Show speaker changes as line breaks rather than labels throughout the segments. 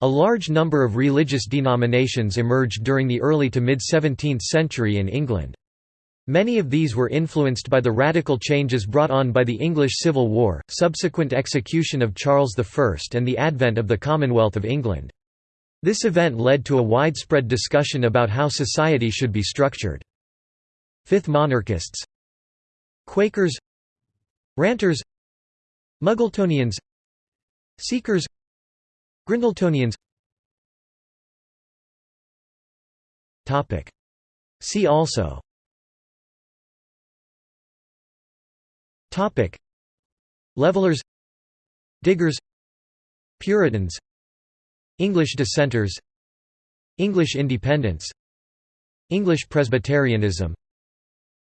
A large number of religious denominations emerged during the early to mid-17th century in England. Many of these were influenced by the radical changes brought on by the English Civil War, subsequent execution of Charles I and the advent of the Commonwealth of England. This event led to a widespread discussion about how society should be structured. Fifth monarchists Quakers Ranters Muggletonians Seekers Grindletonians. See also. Topic. Levelers. Diggers. Puritans. English dissenters. English Independents English Presbyterianism.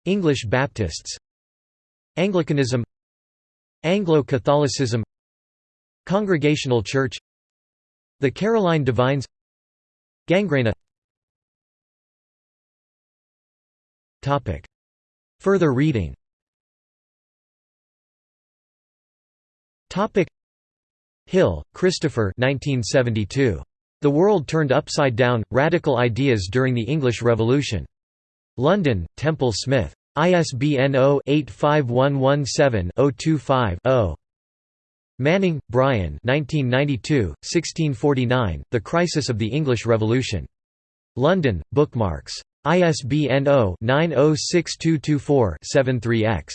English Baptists. Anglicanism. Anglo-Catholicism. Congregational Church the Caroline Divines Gangrena Further reading Hill, Christopher 1972. The World Turned Upside Down – Radical Ideas During the English Revolution. London, Temple Smith. ISBN 0-85117-025-0. Manning, Brian 1992, 1649, The Crisis of the English Revolution. London, Bookmarks. ISBN 0-906224-73-X.